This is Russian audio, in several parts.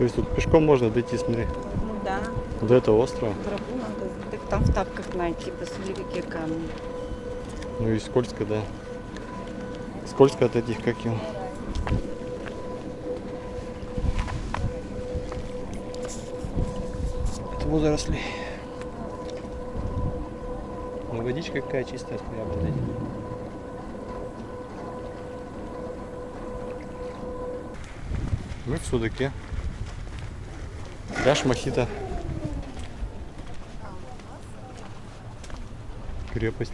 То есть тут пешком можно дойти, смотри, Ну да, до этого острова. тропу надо. Так там в тапках найти, посмотри, какие камни. Ну и скользко, да. Скользко от этих, как его. От водорослей. Ну водичка какая чистая, смотри, обалдеть. Мы в Судаке. Пляж Мохито. Крепость.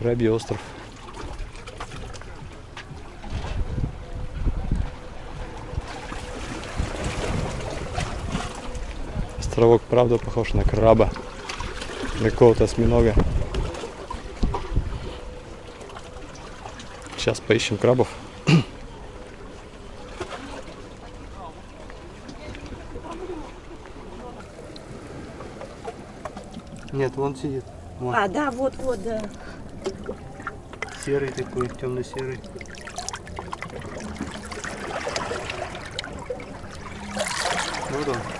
Крабий остров. Островок, правда, похож на краба. На какого-то осьминога. Сейчас поищем крабов. Нет, вон сидит. Вон. А, да, вот, вот, да. Серый такой, темно-серый. Вот он.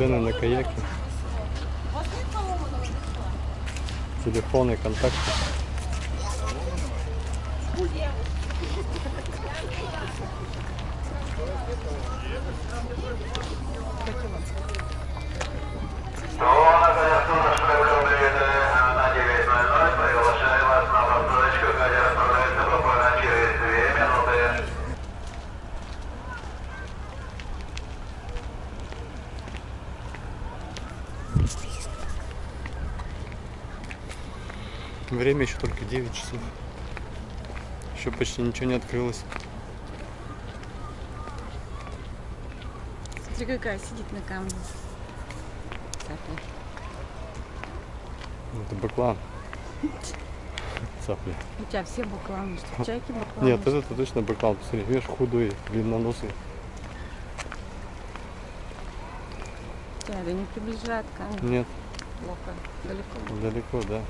Цены на каяки. Телефоны, контакты. Время еще только 9 часов. Еще почти ничего не открылось. Смотри, какая сидит на камне. Цапля. Это баклан. Цапля. У тебя все бакланы, что чайки бакланы. Нет, это точно баклан. Посмотри, видишь, худой, длинноносый. Тебя не приближает камень. Нет, Плохо. Далеко. далеко, да.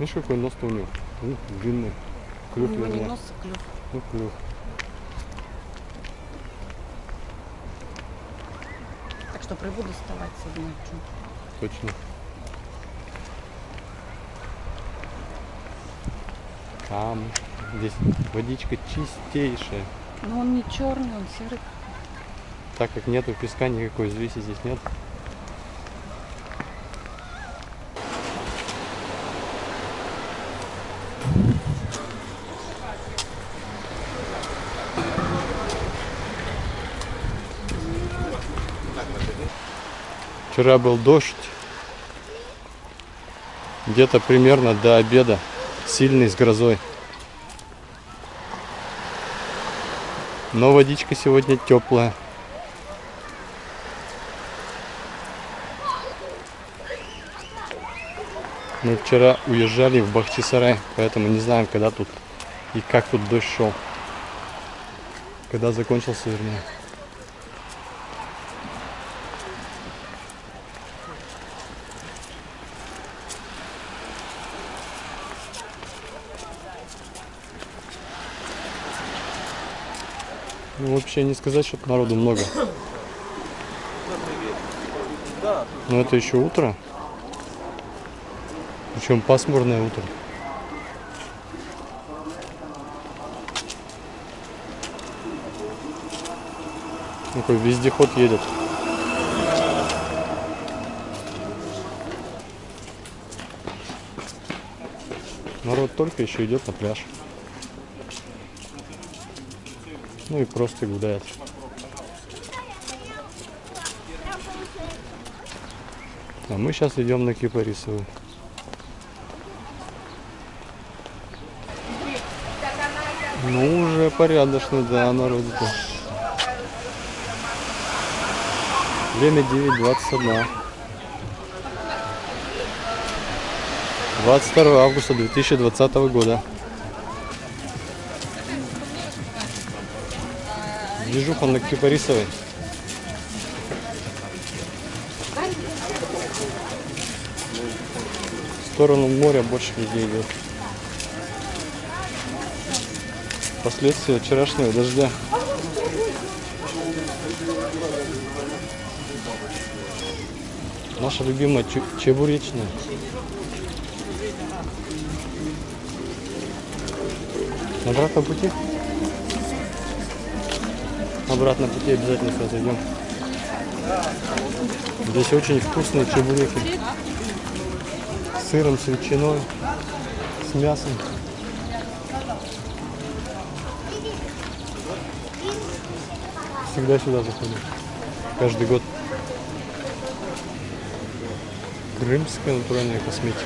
Видишь, какой нос-то у него? Ну, длинный. У Клюв него не нос, а клюв. Ну, клюв. Так что прибуду вставать сегодня. Точно. Там здесь водичка чистейшая. Но он не черный, он серый. Так как нету песка, никакой взвеси здесь нет. Вчера был дождь. Где-то примерно до обеда. Сильный с грозой. Но водичка сегодня теплая. Мы вчера уезжали в Бахчисарай, поэтому не знаем, когда тут и как тут дождь шел. Когда закончился, вернее. Вообще не сказать, что народу много. Но это еще утро. Причем пасмурное утро. Такой вездеход едет. Народ только еще идет на пляж. Ну и просто гуляет. А мы сейчас идем на Кипарисовую. Ну, уже порядочно, да, народу-то. Время 9.21. 22 августа 2020 года. Движуха на Кипарисовой. В сторону моря больше людей идет. Последствия вчерашнего дождя. Наша любимая чебуречная. На обратном пути? На обратном пути обязательно сюда зайдем. Здесь очень вкусные чебуреки. С сыром, с ветчиной, с мясом. Всегда сюда заходим. Каждый год. Крымская натуральная косметика.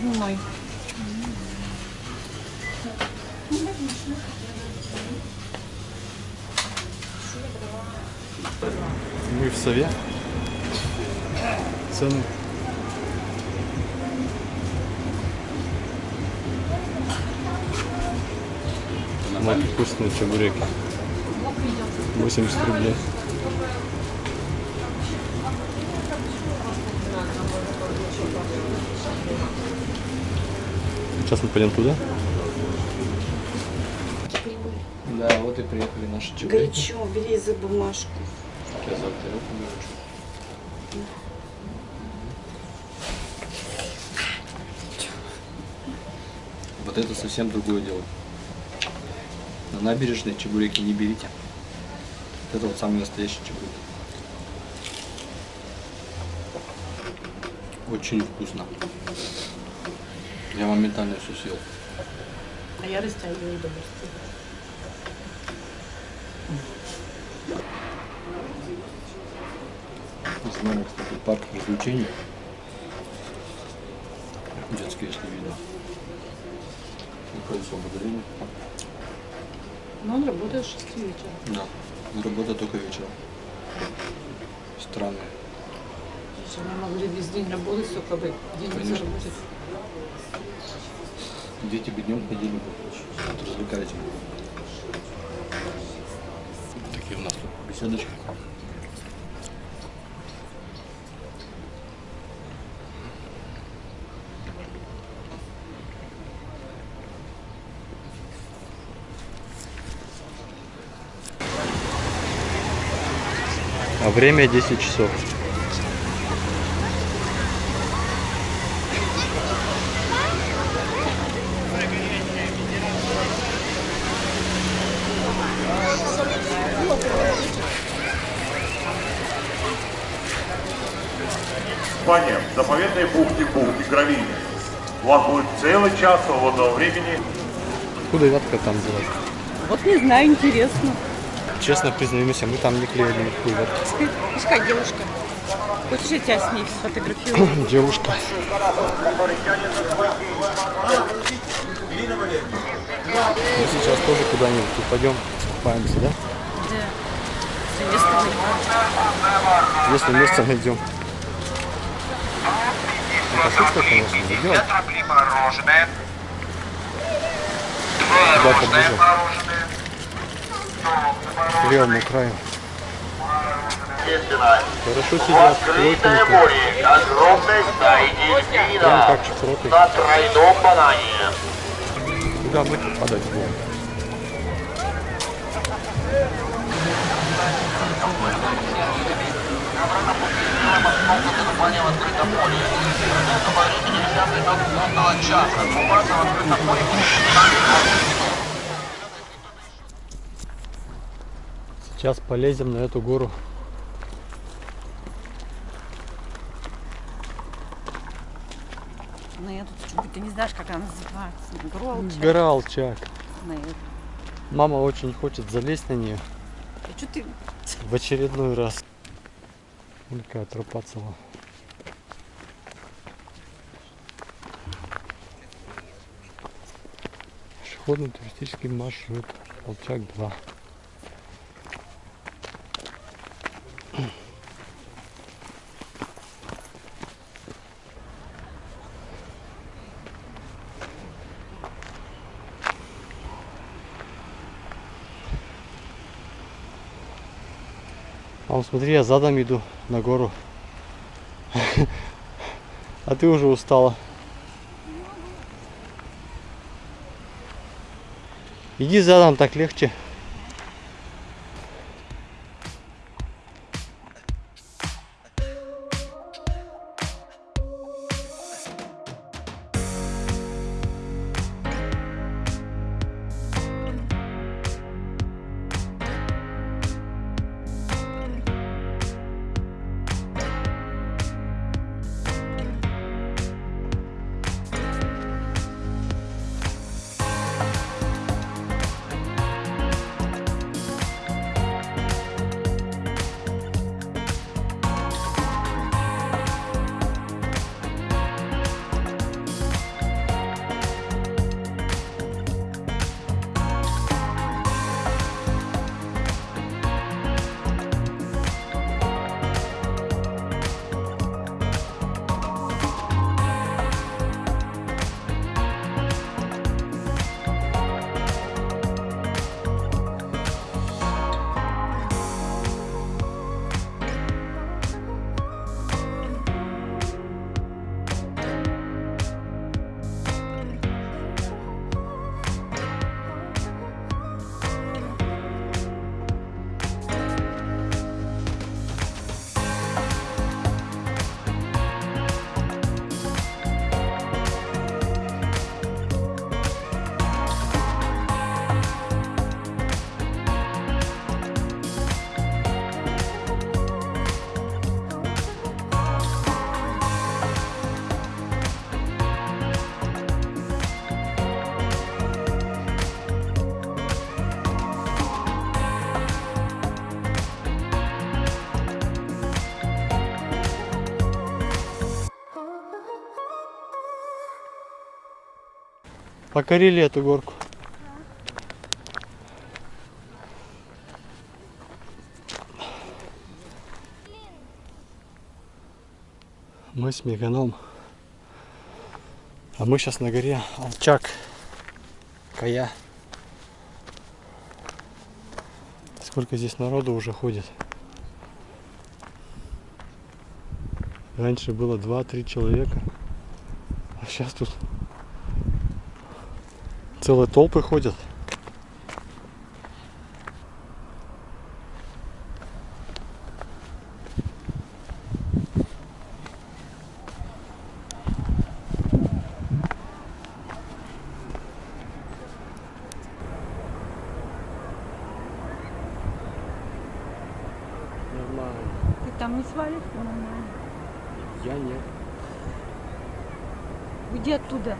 Дневной. Мы в сове. Цены. Мать вкусные чебуреки. 80 рублей. Сейчас мы пойдем туда. Да, вот и приехали наши чебуреки. Горячо, бери за бумажку. Сейчас за тарелку выручу. Вот это совсем другое дело. На набережной чебуреки не берите. Вот это вот самый настоящий чебурек. Очень вкусно. Я моментально все съел. А я растягиваю удовольствие. Знаю, кстати, парк развлечений. Детский, если видно. В Магадалине. Но он работает с 6 вечера. Да. Но работа только вечером. Странно. Мы могли весь день работать, только бы денег Конечно. заработать. Дети бы днем ходили бы, развлекались бы. Такие у нас беседочки. А время 10 часов. Внимание, в заповедной бухте бухте Гравийной. У вас будет целый час свободного времени Откуда вятка там взялась? Вот не знаю, интересно. Честно признаемся, мы там не клеили никакую вятку. Пускай девушка. Хочешь, я тебя с ней сфотографирую? Девушка. Мы сейчас тоже куда-нибудь упадем, купаемся, да? Да. Место найдем. Если место найдем. Это шутка, конечно, идем. рублей мороженое. Сюда поближе. К левому краю. Хорошо сидят, плотненько. Прям как чесроты. на тройном банане. Куда мы попадать будем? Сейчас полезем на эту гору. Ну, я тут чуть ты не знаешь, как она называется. Гролча. Гора Алчак. Наверное. Мама очень хочет залезть на нее А что ты... в очередной раз. Только тропа цела. Пешеходный туристический маршрут Алчак 2. Вот смотри, я задом иду на гору. А ты уже устала. Иди задом, так легче. Покорили эту горку. Мы с Меганом. А мы сейчас на горе Алчак. Кая. Сколько здесь народу уже ходит. Раньше было 2-3 человека. А сейчас тут целые толпы ходят. Нормально. Ты там не свалишь? Нормально. Я нет. Уйди оттуда.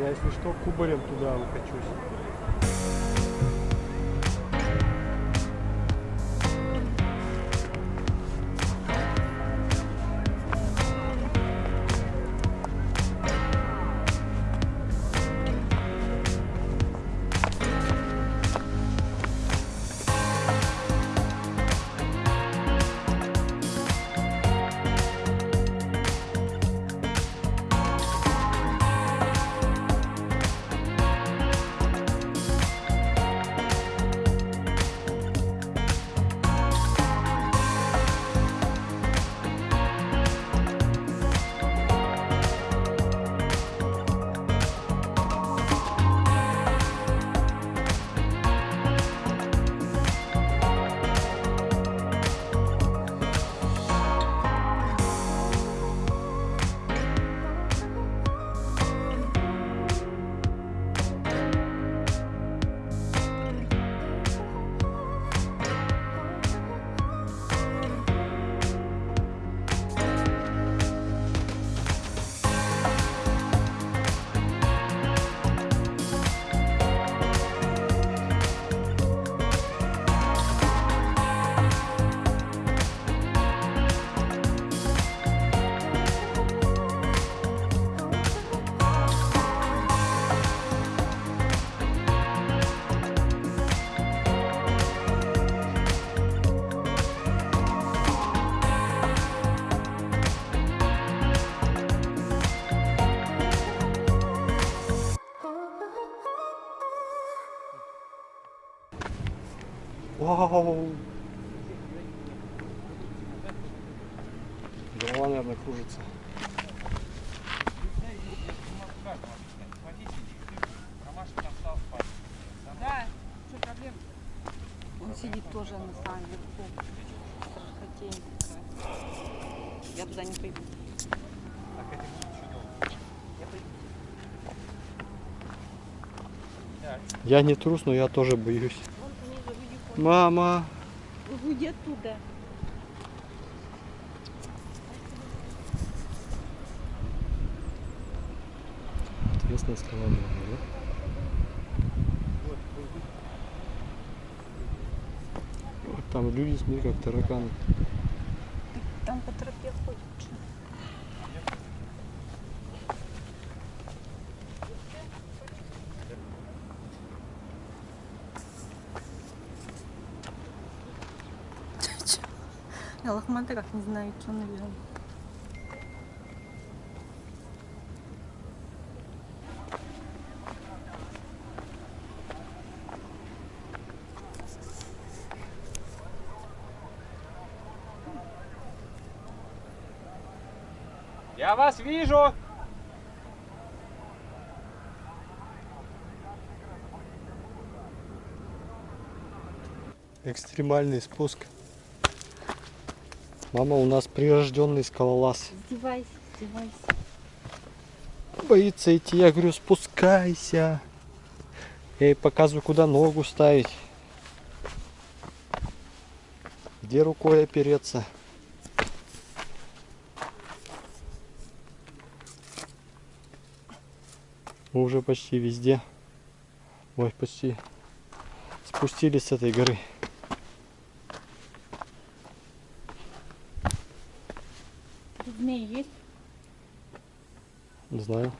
Я, если что, кубарем туда укачусь. Вау! Голова, наверное, кружится. Да, что проблема? Он сидит тоже на самом верху. Я туда не пойду. Я не трус, но я тоже боюсь. Мама! Уйди оттуда. Интересная скала была, да? Вот там люди, смотри, как тараканы. Там по тропе ходит. Я лохматый, как не знаю, что, наверное. Я вас вижу! Экстремальный спуск. Мама у нас прирожденный скалолаз. Издевайся, издевайся. Боится идти. Я говорю, спускайся. Я ей показываю, куда ногу ставить. Где рукой опереться. Мы уже почти везде. Ой, почти спустились с этой горы. Змеи есть? Не знаю.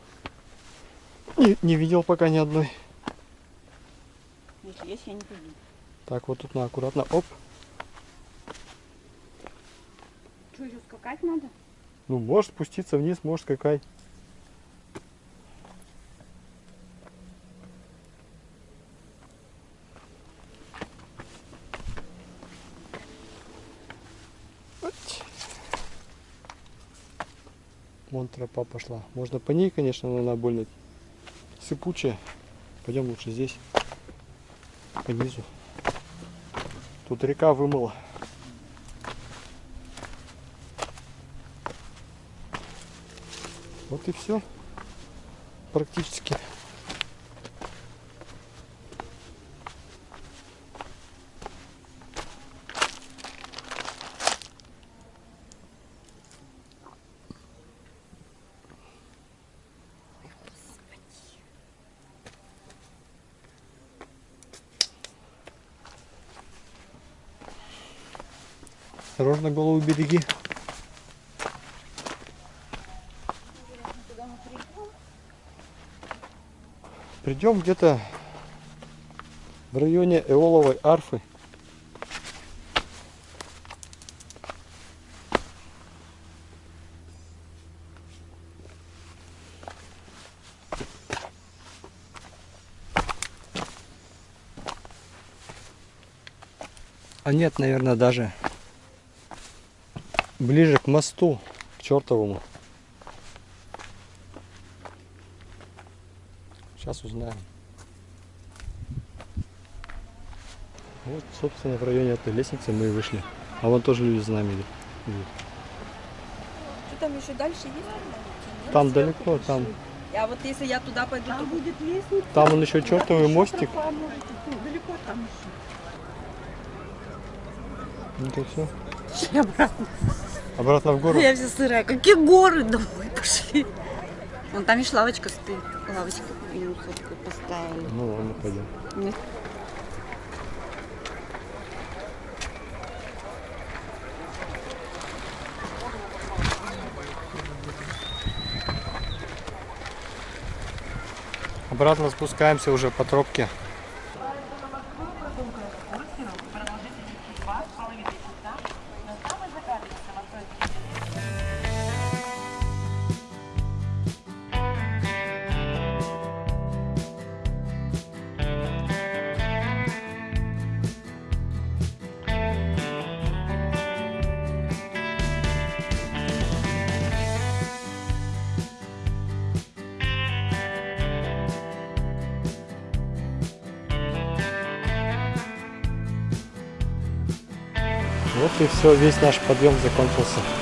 Не, не видел пока ни одной. Если есть, я не пойду. Так, вот тут на аккуратно. Оп. Что, еще скакать надо? Ну, можешь спуститься вниз, можешь скакать. Ать. Вон тропа пошла. Можно по ней, конечно, но она больно сыпучая. Пойдем лучше здесь, по низу. Тут река вымыла. Вот и все. Практически. Осторожно голову береги. Придем где-то в районе Эоловой арфы. А нет, наверное, даже ближе к мосту, к чертовому. Сейчас узнаем. Вот, собственно, в районе этой лестницы мы и вышли. А вон тоже люди за нами идут. Что там еще дальше есть? Там далеко, там. А вот если я туда пойду, то будет лестница. Там он еще чертовый мостик. Далеко там Ну то все. Еще. обратно. Обратно в гору. Я вся сырая. Какие горы? Домой пошли. Вон там еще лавочка стоит. Лавочку минус такую поставили. Ну ладно, пойдем. Нет. Обратно спускаемся уже по тропке. Вот и все, весь наш подъем закончился.